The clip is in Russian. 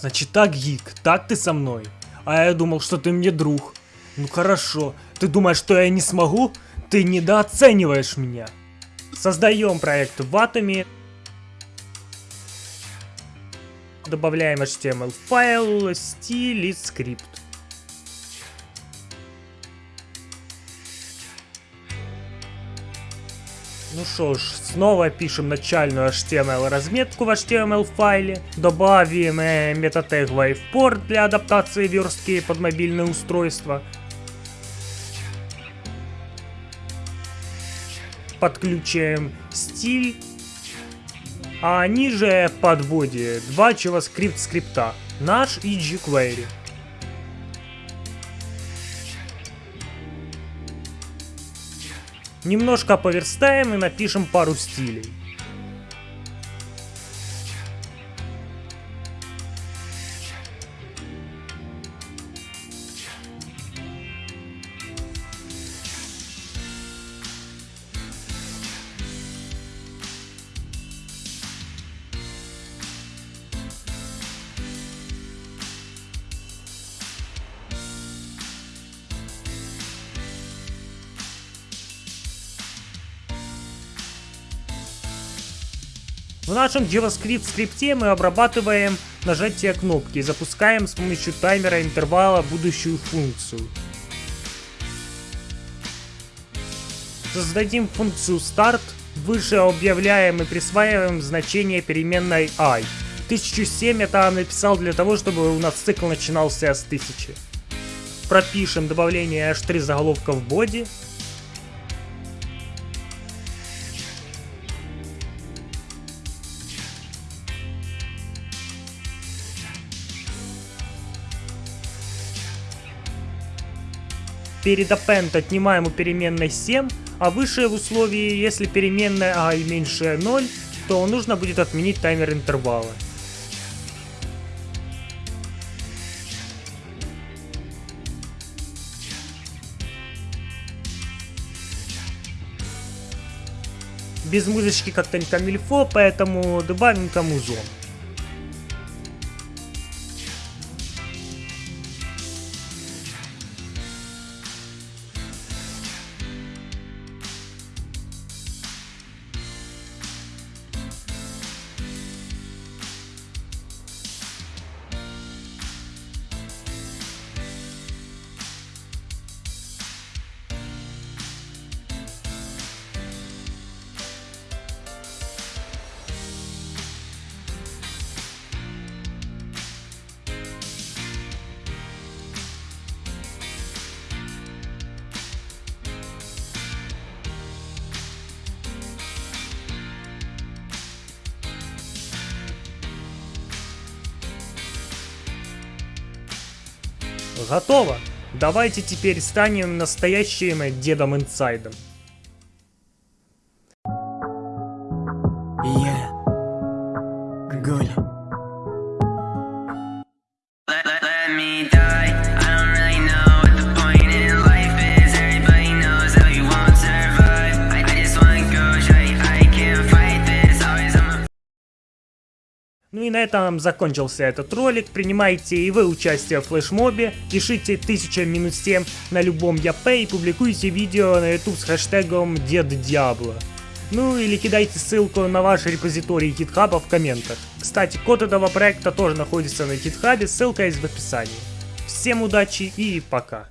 Значит так, Гик, так ты со мной? А я думал, что ты мне друг. Ну хорошо, ты думаешь, что я не смогу? Ты недооцениваешь меня. Создаем проект в Atomy. Добавляем HTML файл, стиль и скрипт. Ну что ж, снова пишем начальную HTML разметку в HTML файле. Добавим э, метатег WavePort для адаптации верстки под мобильное устройство. Подключаем стиль. А ниже подводе два JavaScript скрипта. Наш и jQuery. Немножко поверстаем и напишем пару стилей. В нашем JavaScript скрипте мы обрабатываем нажатие кнопки и запускаем с помощью таймера интервала будущую функцию. Создадим функцию start, выше объявляем и присваиваем значение переменной i. 1007 я там написал для того, чтобы у нас цикл начинался с 1000. Пропишем добавление h3 заголовка в боди, Перед append отнимаем у переменной 7, а выше в условии, если переменная а и меньше 0, то нужно будет отменить таймер интервала. Без музычки как-то не камильфо, поэтому добавим-ка музон. Готово! Давайте теперь станем настоящим Дедом Инсайдом. Я Голь. Ну и на этом закончился этот ролик. Принимайте и вы участие в флешмобе. Пишите 1000 минус 7 на любом ЯП и публикуйте видео на YouTube с хэштегом Дед Диабло. Ну или кидайте ссылку на ваш репозиторий гитхаба в комментах. Кстати, код этого проекта тоже находится на гитхабе, ссылка есть в описании. Всем удачи и пока.